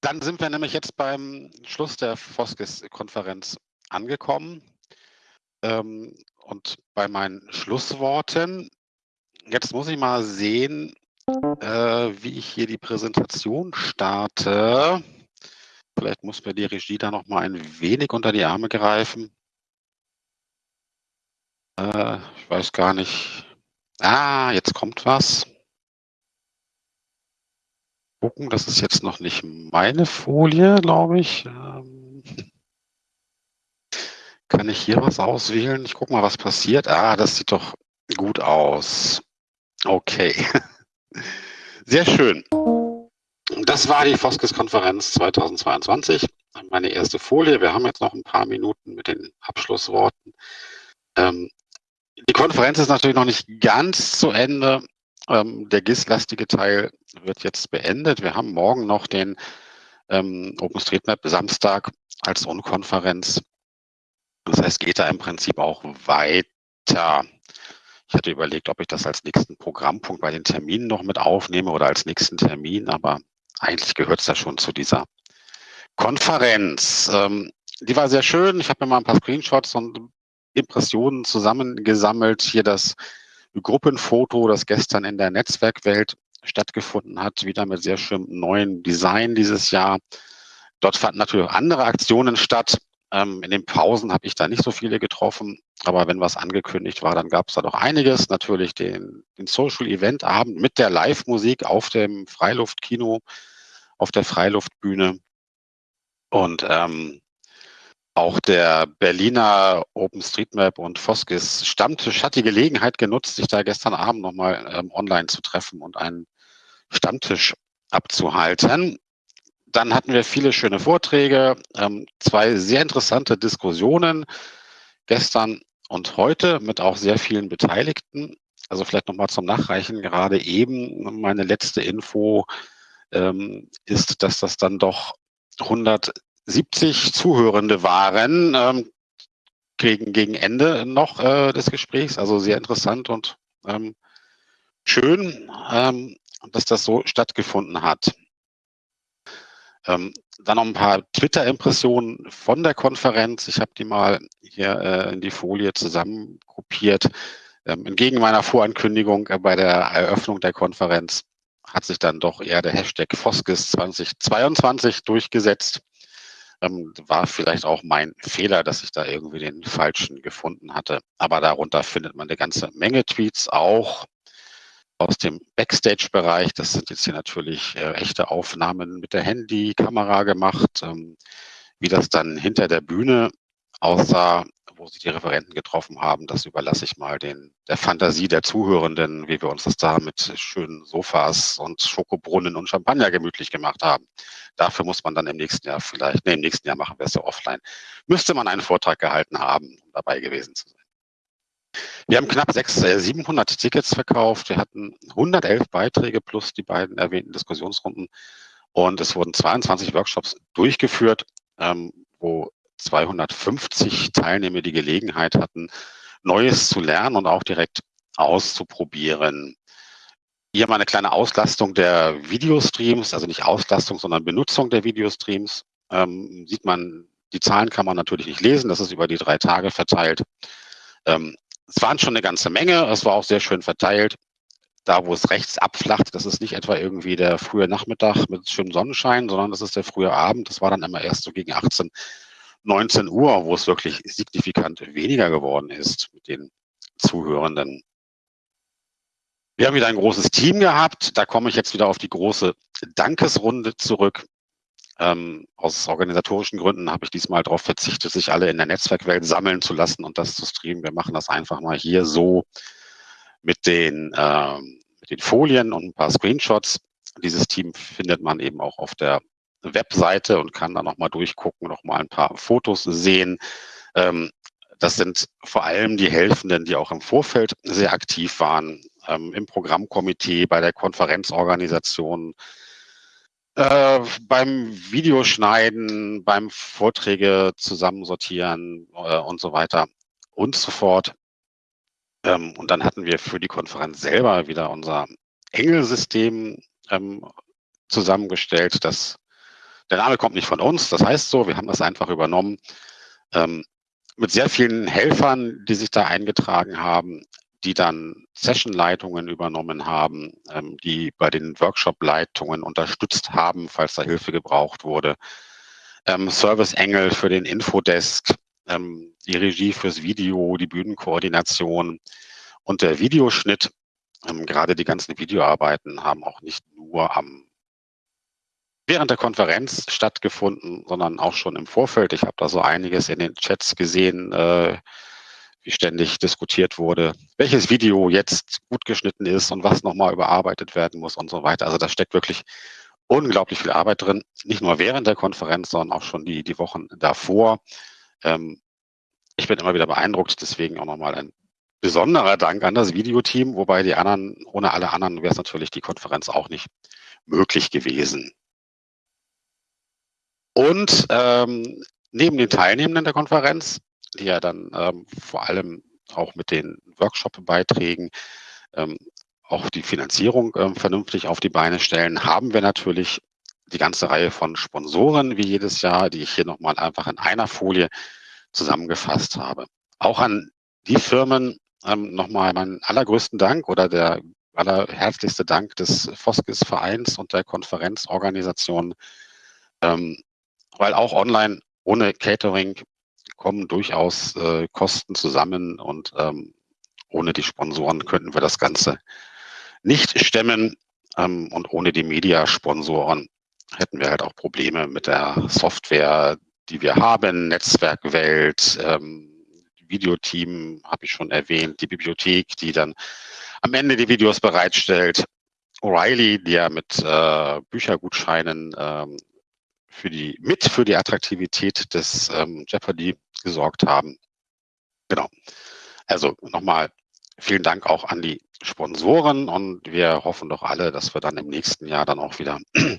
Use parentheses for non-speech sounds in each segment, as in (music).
Dann sind wir nämlich jetzt beim Schluss der Foskis-Konferenz angekommen. Ähm, und bei meinen Schlussworten, jetzt muss ich mal sehen, äh, wie ich hier die Präsentation starte. Vielleicht muss mir die Regie da noch mal ein wenig unter die Arme greifen. Äh, ich weiß gar nicht. Ah, jetzt kommt was gucken. Das ist jetzt noch nicht meine Folie, glaube ich. Ähm, kann ich hier was auswählen? Ich gucke mal, was passiert. Ah, das sieht doch gut aus. Okay. (laughs) Sehr schön. Das war die Foskes-Konferenz 2022. Meine erste Folie. Wir haben jetzt noch ein paar Minuten mit den Abschlussworten. Ähm, die Konferenz ist natürlich noch nicht ganz zu Ende. Ähm, der GIS-lastige Teil wird jetzt beendet. Wir haben morgen noch den ähm, OpenStreetMap Samstag als Unkonferenz. Das heißt, geht da im Prinzip auch weiter. Ich hatte überlegt, ob ich das als nächsten Programmpunkt bei den Terminen noch mit aufnehme oder als nächsten Termin, aber eigentlich gehört es ja schon zu dieser Konferenz. Ähm, die war sehr schön. Ich habe mir mal ein paar Screenshots und Impressionen zusammengesammelt. Hier das Gruppenfoto, das gestern in der Netzwerkwelt stattgefunden hat, wieder mit sehr schönem neuen Design dieses Jahr. Dort fanden natürlich auch andere Aktionen statt. Ähm, in den Pausen habe ich da nicht so viele getroffen, aber wenn was angekündigt war, dann gab es da doch einiges. Natürlich den, den Social Event Abend mit der Live-Musik auf dem Freiluftkino, auf der Freiluftbühne. Und ähm, auch der Berliner OpenStreetMap und Foskis Stammtisch hat die Gelegenheit genutzt, sich da gestern Abend nochmal ähm, online zu treffen und einen Stammtisch abzuhalten. Dann hatten wir viele schöne Vorträge, ähm, zwei sehr interessante Diskussionen gestern und heute mit auch sehr vielen Beteiligten. Also vielleicht nochmal zum Nachreichen, gerade eben meine letzte Info ähm, ist, dass das dann doch 100 70 Zuhörende waren ähm, gegen, gegen Ende noch äh, des Gesprächs. Also sehr interessant und ähm, schön, ähm, dass das so stattgefunden hat. Ähm, dann noch ein paar Twitter-Impressionen von der Konferenz. Ich habe die mal hier äh, in die Folie zusammengruppiert. Ähm, entgegen meiner Vorankündigung äh, bei der Eröffnung der Konferenz hat sich dann doch eher der Hashtag Foskis 2022 durchgesetzt. Ähm, war vielleicht auch mein Fehler, dass ich da irgendwie den falschen gefunden hatte. Aber darunter findet man eine ganze Menge Tweets, auch aus dem Backstage-Bereich. Das sind jetzt hier natürlich äh, echte Aufnahmen mit der Handy-Kamera gemacht. Ähm, wie das dann hinter der Bühne aussah, wo sich die Referenten getroffen haben, das überlasse ich mal den, der Fantasie der Zuhörenden, wie wir uns das da mit schönen Sofas und Schokobrunnen und Champagner gemütlich gemacht haben. Dafür muss man dann im nächsten Jahr vielleicht, nee, im nächsten Jahr machen wir es ja offline, müsste man einen Vortrag gehalten haben, um dabei gewesen zu sein. Wir haben knapp 600, äh, 700 Tickets verkauft. Wir hatten 111 Beiträge plus die beiden erwähnten Diskussionsrunden. Und es wurden 22 Workshops durchgeführt, ähm, wo 250 Teilnehmer die Gelegenheit hatten, Neues zu lernen und auch direkt auszuprobieren. Hier mal eine kleine Auslastung der Videostreams, also nicht Auslastung, sondern Benutzung der Videostreams. Ähm, sieht man, die Zahlen kann man natürlich nicht lesen, das ist über die drei Tage verteilt. Ähm, es waren schon eine ganze Menge, es war auch sehr schön verteilt. Da, wo es rechts abflacht, das ist nicht etwa irgendwie der frühe Nachmittag mit schönem Sonnenschein, sondern das ist der frühe Abend. Das war dann immer erst so gegen 18 19 Uhr, wo es wirklich signifikant weniger geworden ist mit den Zuhörenden. Wir haben wieder ein großes Team gehabt. Da komme ich jetzt wieder auf die große Dankesrunde zurück. Ähm, aus organisatorischen Gründen habe ich diesmal darauf verzichtet, sich alle in der Netzwerkwelt sammeln zu lassen und das zu streamen. Wir machen das einfach mal hier so mit den, ähm, mit den Folien und ein paar Screenshots. Dieses Team findet man eben auch auf der Webseite und kann da nochmal durchgucken, nochmal ein paar Fotos sehen. Ähm, das sind vor allem die Helfenden, die auch im Vorfeld sehr aktiv waren, ähm, im Programmkomitee, bei der Konferenzorganisation, äh, beim Videoschneiden, beim Vorträge zusammensortieren äh, und so weiter und so fort. Ähm, und dann hatten wir für die Konferenz selber wieder unser Engelsystem ähm, zusammengestellt, das Der Name kommt nicht von uns, das heißt so, wir haben das einfach übernommen. Ähm, mit sehr vielen Helfern, die sich da eingetragen haben, die dann Sessionleitungen übernommen haben, ähm, die bei den Workshop-Leitungen unterstützt haben, falls da Hilfe gebraucht wurde. Ähm, Service Engel für den Infodesk, ähm, die Regie fürs Video, die Bühnenkoordination und der Videoschnitt. Ähm, gerade die ganzen Videoarbeiten haben auch nicht nur am während der Konferenz stattgefunden, sondern auch schon im Vorfeld. Ich habe da so einiges in den Chats gesehen, äh, wie ständig diskutiert wurde, welches Video jetzt gut geschnitten ist und was nochmal überarbeitet werden muss und so weiter. Also da steckt wirklich unglaublich viel Arbeit drin, nicht nur während der Konferenz, sondern auch schon die, die Wochen davor. Ähm, ich bin immer wieder beeindruckt, deswegen auch nochmal ein besonderer Dank an das Videoteam, wobei die anderen, ohne alle anderen wäre es natürlich die Konferenz auch nicht möglich gewesen. Und ähm, neben den Teilnehmenden der Konferenz, die ja dann ähm, vor allem auch mit den Workshop-Beiträgen ähm, auch die Finanzierung ähm, vernünftig auf die Beine stellen, haben wir natürlich die ganze Reihe von Sponsoren wie jedes Jahr, die ich hier nochmal einfach in einer Folie zusammengefasst habe. Auch an die Firmen ähm, nochmal meinen allergrößten Dank oder der allerherzlichste Dank des Foskis Vereins und der Konferenzorganisation, ähm, weil auch online ohne Catering kommen durchaus äh, Kosten zusammen und ähm, ohne die Sponsoren könnten wir das Ganze nicht stemmen. Ähm, und ohne die Media-Sponsoren hätten wir halt auch Probleme mit der Software, die wir haben, Netzwerkwelt, ähm, Videoteam habe ich schon erwähnt, die Bibliothek, die dann am Ende die Videos bereitstellt, O'Reilly, die ja mit äh, Büchergutscheinen ähm, für die, mit für die Attraktivität des ähm, Jeopardy gesorgt haben. Genau. Also nochmal vielen Dank auch an die Sponsoren und wir hoffen doch alle, dass wir dann im nächsten Jahr dann auch wieder (clears throat)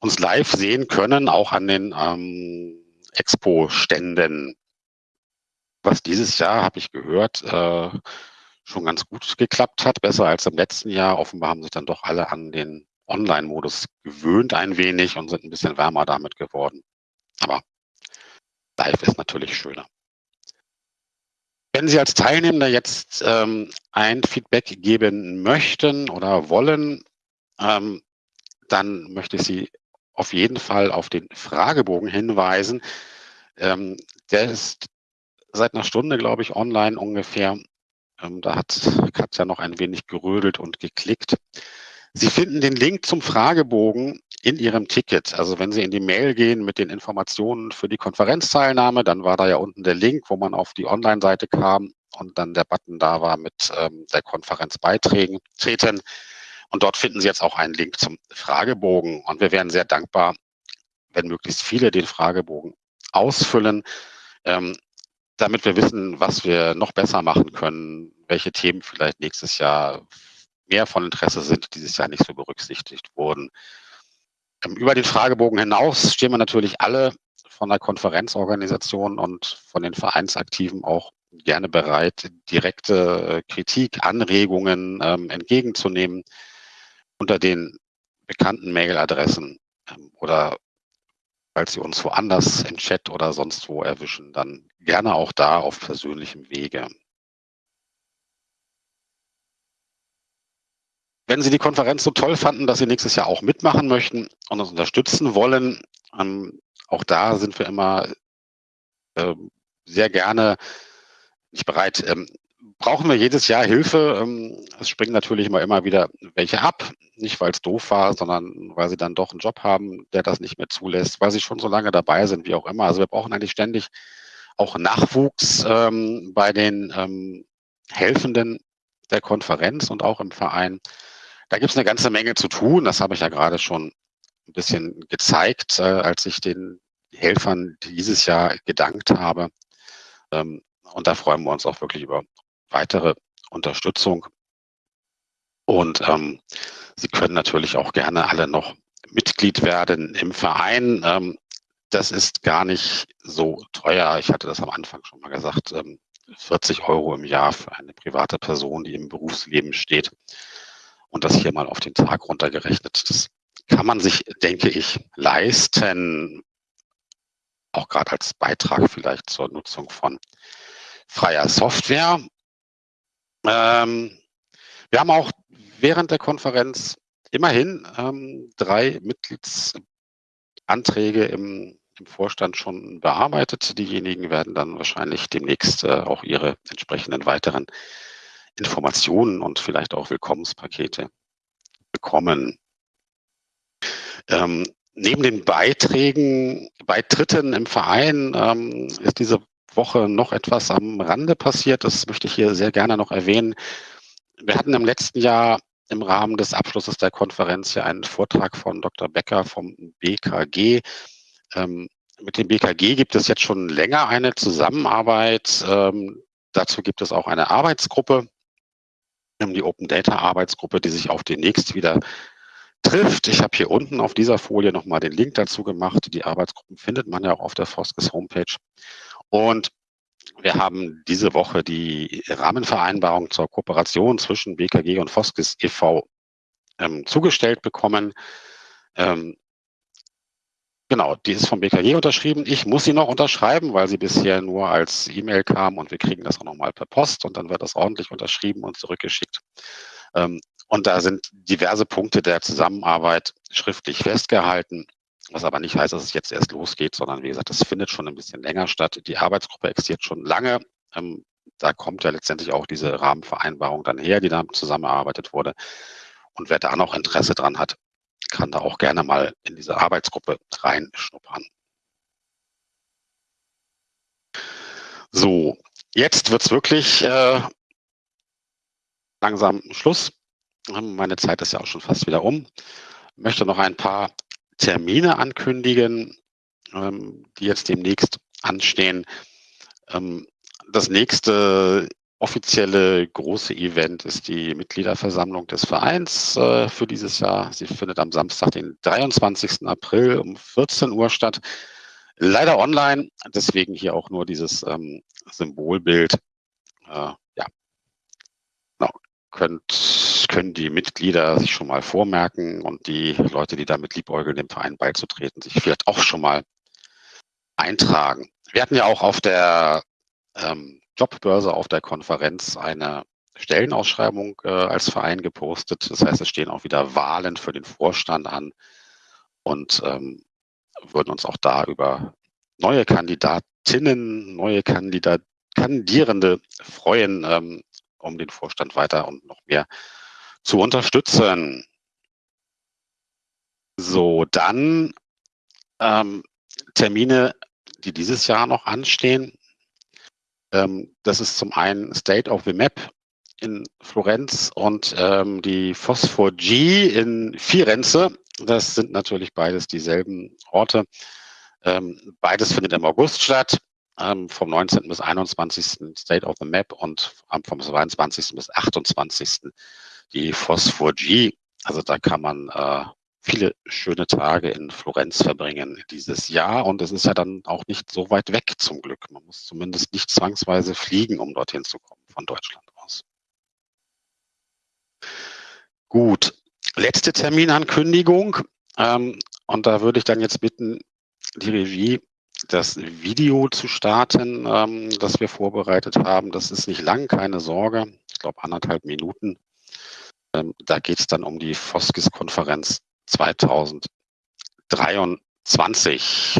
uns live sehen können, auch an den ähm, Expo-Ständen. Was dieses Jahr, habe ich gehört, äh, schon ganz gut geklappt hat, besser als im letzten Jahr. Offenbar haben sich dann doch alle an den Online-Modus gewöhnt ein wenig und sind ein bisschen wärmer damit geworden. Aber live ist natürlich schöner. Wenn Sie als Teilnehmer jetzt ähm, ein Feedback geben möchten oder wollen, ähm, dann möchte ich Sie auf jeden Fall auf den Fragebogen hinweisen. Ähm, der ist seit einer Stunde, glaube ich, online ungefähr. Ähm, da hat Katja noch ein wenig gerödelt und geklickt. Sie finden den Link zum Fragebogen in Ihrem Ticket. Also wenn Sie in die Mail gehen mit den Informationen für die Konferenzteilnahme, dann war da ja unten der Link, wo man auf die Online-Seite kam und dann der Button da war mit ähm, der Konferenz beitreten. Und dort finden Sie jetzt auch einen Link zum Fragebogen. Und wir wären sehr dankbar, wenn möglichst viele den Fragebogen ausfüllen, ähm, damit wir wissen, was wir noch besser machen können, welche Themen vielleicht nächstes Jahr mehr von Interesse sind, dieses Jahr nicht so berücksichtigt wurden. Ähm, über den Fragebogen hinaus stehen wir natürlich alle von der Konferenzorganisation und von den Vereinsaktiven auch gerne bereit, direkte äh, Kritik, Anregungen ähm, entgegenzunehmen unter den bekannten Mailadressen ähm, oder falls Sie uns woanders im Chat oder sonst wo erwischen, dann gerne auch da auf persönlichem Wege. Wenn Sie die Konferenz so toll fanden, dass Sie nächstes Jahr auch mitmachen möchten und uns unterstützen wollen, ähm, auch da sind wir immer äh, sehr gerne nicht bereit. Ähm, brauchen wir jedes Jahr Hilfe? Ähm, es springen natürlich immer, immer wieder welche ab. Nicht, weil es doof war, sondern weil sie dann doch einen Job haben, der das nicht mehr zulässt, weil sie schon so lange dabei sind, wie auch immer. Also wir brauchen eigentlich ständig auch Nachwuchs ähm, bei den ähm, Helfenden der Konferenz und auch im Verein. Da gibt es eine ganze Menge zu tun. Das habe ich ja gerade schon ein bisschen gezeigt, äh, als ich den Helfern dieses Jahr gedankt habe. Ähm, und da freuen wir uns auch wirklich über weitere Unterstützung. Und ähm, Sie können natürlich auch gerne alle noch Mitglied werden im Verein. Ähm, das ist gar nicht so teuer. Ich hatte das am Anfang schon mal gesagt. Ähm, 40 Euro im Jahr für eine private Person, die im Berufsleben steht und das hier mal auf den Tag runtergerechnet, das kann man sich, denke ich, leisten, auch gerade als Beitrag vielleicht zur Nutzung von freier Software. Ähm, wir haben auch während der Konferenz immerhin ähm, drei Mitgliedsanträge im, im, Vorstand schon bearbeitet. Diejenigen werden dann wahrscheinlich demnächst äh, auch ihre entsprechenden weiteren Informationen und vielleicht auch Willkommenspakete bekommen. Ähm, neben den Beiträgen, Beitritten im Verein ähm, ist diese Woche noch etwas am Rande passiert. Das möchte ich hier sehr gerne noch erwähnen. Wir hatten im letzten Jahr im Rahmen des Abschlusses der Konferenz ja einen Vortrag von Dr. Becker vom BKG. Ähm, mit dem BKG gibt es jetzt schon länger eine Zusammenarbeit. Ähm, dazu gibt es auch eine Arbeitsgruppe, die Open Data Arbeitsgruppe, die sich auch demnächst wieder trifft. Ich habe hier unten auf dieser Folie nochmal den Link dazu gemacht. Die Arbeitsgruppen findet man ja auch auf der Foskes Homepage. Und wir haben diese Woche die Rahmenvereinbarung zur Kooperation zwischen BKG und Foskes e.V. Ähm, zugestellt bekommen. Genau, die ist vom BKG unterschrieben. Ich muss sie noch unterschreiben, weil sie bisher nur als E-Mail kam und wir kriegen das auch nochmal per Post und dann wird das ordentlich unterschrieben und zurückgeschickt. Ähm, und da sind diverse Punkte der Zusammenarbeit schriftlich festgehalten. Was aber nicht heißt, dass es jetzt erst losgeht, sondern wie gesagt, das findet schon ein bisschen länger statt. Die Arbeitsgruppe existiert schon lange. Ähm, da kommt ja letztendlich auch diese Rahmenvereinbarung dann her, die da zusammengearbeitet wurde. Und wer da noch Interesse dran hat, kann da auch gerne mal in diese Arbeitsgruppe reinschnuppern. So, jetzt wird's wirklich äh, langsam Schluss. Meine Zeit ist ja auch schon fast wieder um. Ich möchte noch ein paar Termine ankündigen, ähm, die jetzt demnächst anstehen. Ähm, das nächste offizielle große Event ist die Mitgliederversammlung des Vereins äh, für dieses Jahr. Sie findet am Samstag, den 23. April um 14 Uhr statt. Leider online, deswegen hier auch nur dieses ähm, Symbolbild. Äh, ja, genau. Könnt, können die Mitglieder sich schon mal vormerken und die Leute, die damit liebäugeln, dem Verein beizutreten, sich vielleicht auch schon mal eintragen. Wir hatten ja auch auf der ähm, Jobbörse auf der Konferenz eine Stellenausschreibung äh, als Verein gepostet. Das heißt, es stehen auch wieder Wahlen für den Vorstand an und ähm, würden uns auch da über neue Kandidatinnen, neue Kandidat Kandidierende freuen, ähm, um den Vorstand weiter und noch mehr zu unterstützen. So, dann ähm, Termine, die dieses Jahr noch anstehen. Ähm, das ist zum einen State of the Map in Florenz und ähm, die Phosphor G in Firenze. Das sind natürlich beides dieselben Orte. Ähm, beides findet im August statt, ähm, vom 19. bis 21. State of the Map und vom 22. bis 28 die Phosphor G. Also da kann man äh, viele schöne Tage in Florenz verbringen dieses Jahr. Und es ist ja dann auch nicht so weit weg zum Glück. Man muss zumindest nicht zwangsweise fliegen, um dorthin zu kommen von Deutschland aus. Gut, letzte Terminankündigung. Ähm, und da würde ich dann jetzt bitten, die Regie das Video zu starten, ähm, das wir vorbereitet haben. Das ist nicht lang, keine Sorge. Ich glaube anderthalb Minuten. Ähm, da geht es dann um die Foskis-Konferenz 2023.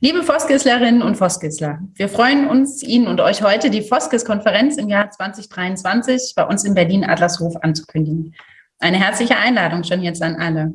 Liebe Foskislerinnen und Foskisler, wir freuen uns, Ihnen und euch heute die Foskis-Konferenz im Jahr 2023 bei uns in Berlin-Adlershof anzukündigen. Eine herzliche Einladung schon jetzt an alle.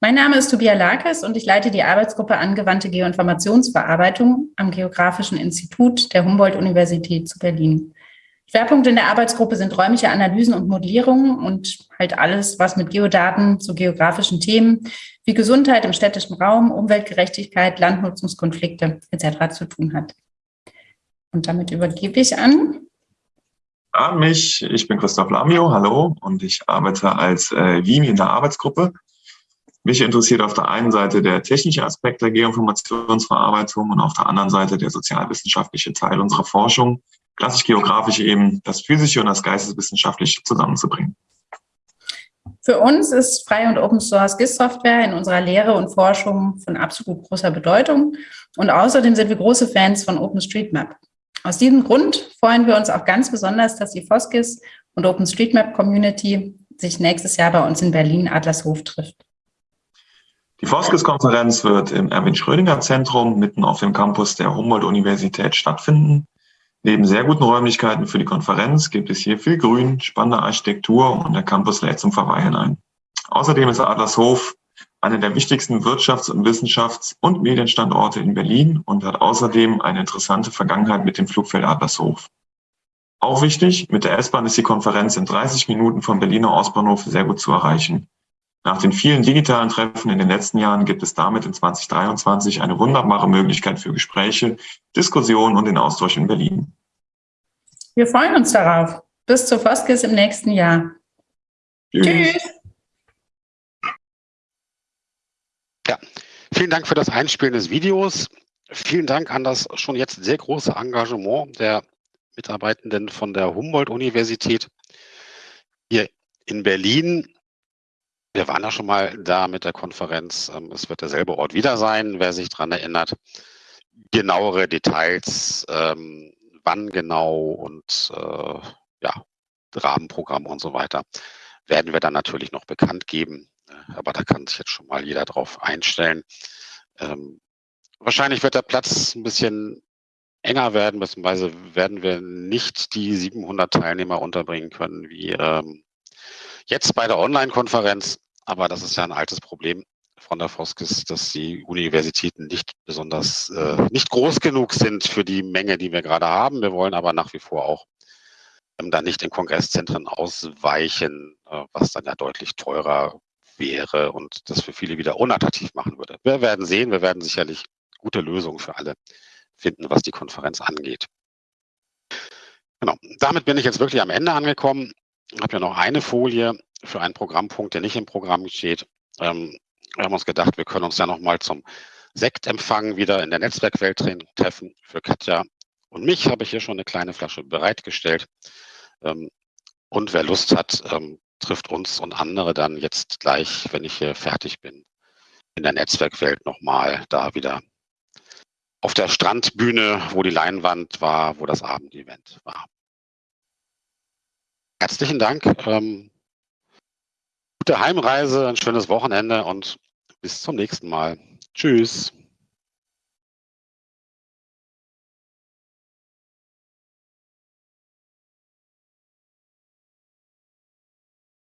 Mein Name ist Tobias Larkes und ich leite die Arbeitsgruppe Angewandte Geoinformationsverarbeitung am Geografischen Institut der Humboldt-Universität zu Berlin. Schwerpunkte in der Arbeitsgruppe sind räumliche Analysen und Modellierungen und halt alles, was mit Geodaten zu geografischen Themen wie Gesundheit im städtischen Raum, Umweltgerechtigkeit, Landnutzungskonflikte etc. zu tun hat. Und damit übergebe ich an. An mich, ich bin Christoph Lamio, hallo, und ich arbeite als äh, WIMI in der Arbeitsgruppe. Mich interessiert auf der einen Seite der technische Aspekt der Geoinformationsverarbeitung und auf der anderen Seite der sozialwissenschaftliche Teil unserer Forschung. Klassisch geografisch eben das Physische und das Geisteswissenschaftliche zusammenzubringen. Für uns ist Frei- und Open Source GIS-Software in unserer Lehre und Forschung von absolut großer Bedeutung. Und außerdem sind wir große Fans von OpenStreetMap. Aus diesem Grund freuen wir uns auch ganz besonders, dass die FOSGIS und OpenStreetMap Community sich nächstes Jahr bei uns in Berlin Adlershof trifft. Die FOSGIS-Konferenz wird im Erwin-Schrödinger-Zentrum mitten auf dem Campus der Humboldt-Universität stattfinden. Neben sehr guten Räumlichkeiten für die Konferenz gibt es hier viel Grün, spannende Architektur und der Campus lädt zum Verweilen ein. Außerdem ist Adlershof einer der wichtigsten Wirtschafts- und Wissenschafts- und Medienstandorte in Berlin und hat außerdem eine interessante Vergangenheit mit dem Flugfeld Adlershof. Auch wichtig, mit der S-Bahn ist die Konferenz in 30 Minuten vom Berliner Ostbahnhof sehr gut zu erreichen. Nach den vielen digitalen Treffen in den letzten Jahren gibt es damit in 2023 eine wunderbare Möglichkeit für Gespräche, Diskussionen und den Austausch in Berlin. Wir freuen uns darauf. Bis zur Foskis im nächsten Jahr. Tschüss. Tschüss. Ja, vielen Dank für das Einspielen des Videos. Vielen Dank an das schon jetzt sehr große Engagement der Mitarbeitenden von der Humboldt-Universität hier in Berlin. Wir waren ja schon mal da mit der Konferenz. Ähm, es wird derselbe Ort wieder sein, wer sich daran erinnert. Genauere Details, ähm, wann genau und äh, ja, Rahmenprogramm und so weiter, werden wir dann natürlich noch bekannt geben. Äh, aber da kann sich jetzt schon mal jeder drauf einstellen. Ähm, wahrscheinlich wird der Platz ein bisschen enger werden, beziehungsweise werden wir nicht die 700 Teilnehmer unterbringen können wie ähm, jetzt bei der Online-Konferenz. Aber das ist ja ein altes Problem von der Foskis, dass die Universitäten nicht besonders, äh, nicht groß genug sind für die Menge, die wir gerade haben. Wir wollen aber nach wie vor auch ähm, dann nicht in Kongresszentren ausweichen, äh, was dann ja deutlich teurer wäre und das für viele wieder unattraktiv machen würde. Wir werden sehen, wir werden sicherlich gute Lösungen für alle finden, was die Konferenz angeht. Genau, damit bin ich jetzt wirklich am Ende angekommen. Ich habe ja noch eine Folie für einen Programmpunkt, der nicht im Programm steht. Ähm, wir haben uns gedacht, wir können uns ja noch mal zum Sektempfang wieder in der Netzwerkwelt treffen. Für Katja und mich habe ich hier schon eine kleine Flasche bereitgestellt. Ähm, und wer Lust hat, ähm, trifft uns und andere dann jetzt gleich, wenn ich hier fertig bin, in der Netzwerkwelt nochmal da wieder auf der Strandbühne, wo die Leinwand war, wo das Abendevent war. Herzlichen Dank. Ähm, gute Heimreise, ein schönes Wochenende und bis zum nächsten Mal. Tschüss.